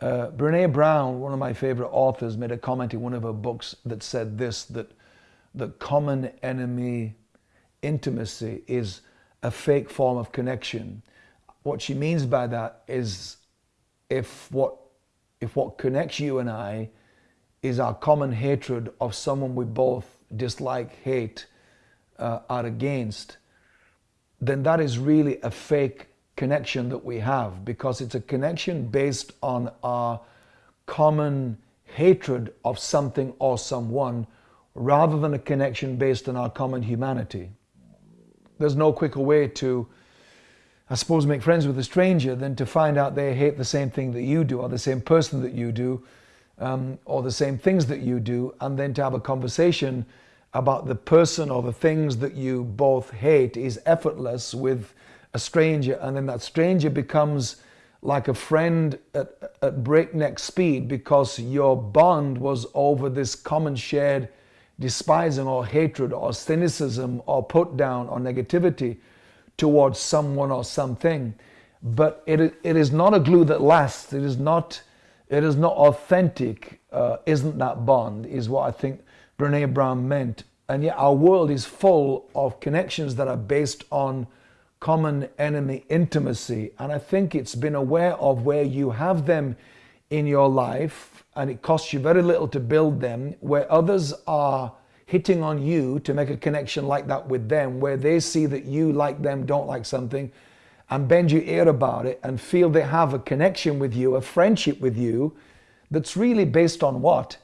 Uh, Brene Brown, one of my favorite authors, made a comment in one of her books that said this that the common enemy intimacy is a fake form of connection. What she means by that is if what if what connects you and I is our common hatred of someone we both dislike, hate, uh, are against, then that is really a fake connection that we have because it's a connection based on our common hatred of something or someone rather than a connection based on our common humanity. There's no quicker way to, I suppose, make friends with a stranger than to find out they hate the same thing that you do or the same person that you do um, or the same things that you do and then to have a conversation about the person or the things that you both hate is effortless with a stranger and then that stranger becomes like a friend at, at breakneck speed because your bond was over this common shared despising or hatred or cynicism or put down or negativity towards someone or something. But it, it is not a glue that lasts. It is not it is not authentic uh, isn't that bond is what i think brene brown meant. And yet our world is full of connections that are based on common enemy intimacy. And I think it's been aware of where you have them in your life and it costs you very little to build them, where others are hitting on you to make a connection like that with them, where they see that you like them, don't like something, and bend your ear about it and feel they have a connection with you, a friendship with you, that's really based on what?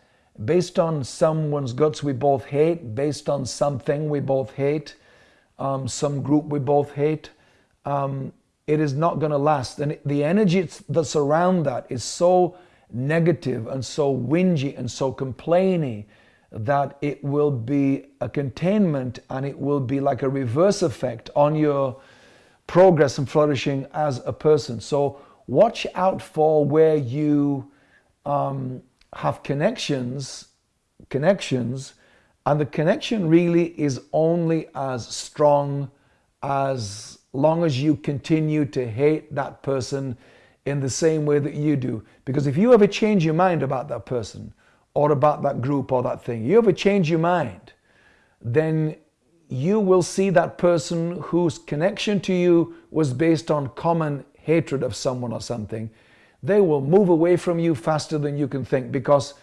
Based on someone's guts we both hate, based on something we both hate, um, some group we both hate, um, it is not going to last. And the energy that's around that is so negative and so whingy and so complaining that it will be a containment and it will be like a reverse effect on your progress and flourishing as a person. So watch out for where you um, have connections, connections and the connection really is only as strong as long as you continue to hate that person in the same way that you do. Because if you ever change your mind about that person or about that group or that thing, you ever change your mind, then you will see that person whose connection to you was based on common hatred of someone or something. They will move away from you faster than you can think because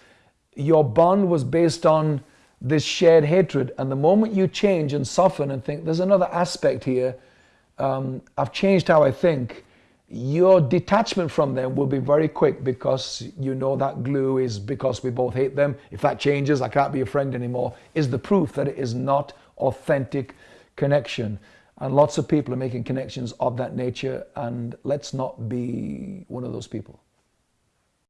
your bond was based on this shared hatred. And the moment you change and soften and think, there's another aspect here, um, I've changed how I think, your detachment from them will be very quick because you know that glue is because we both hate them. If that changes, I can't be a friend anymore, is the proof that it is not authentic connection. And lots of people are making connections of that nature, and let's not be one of those people.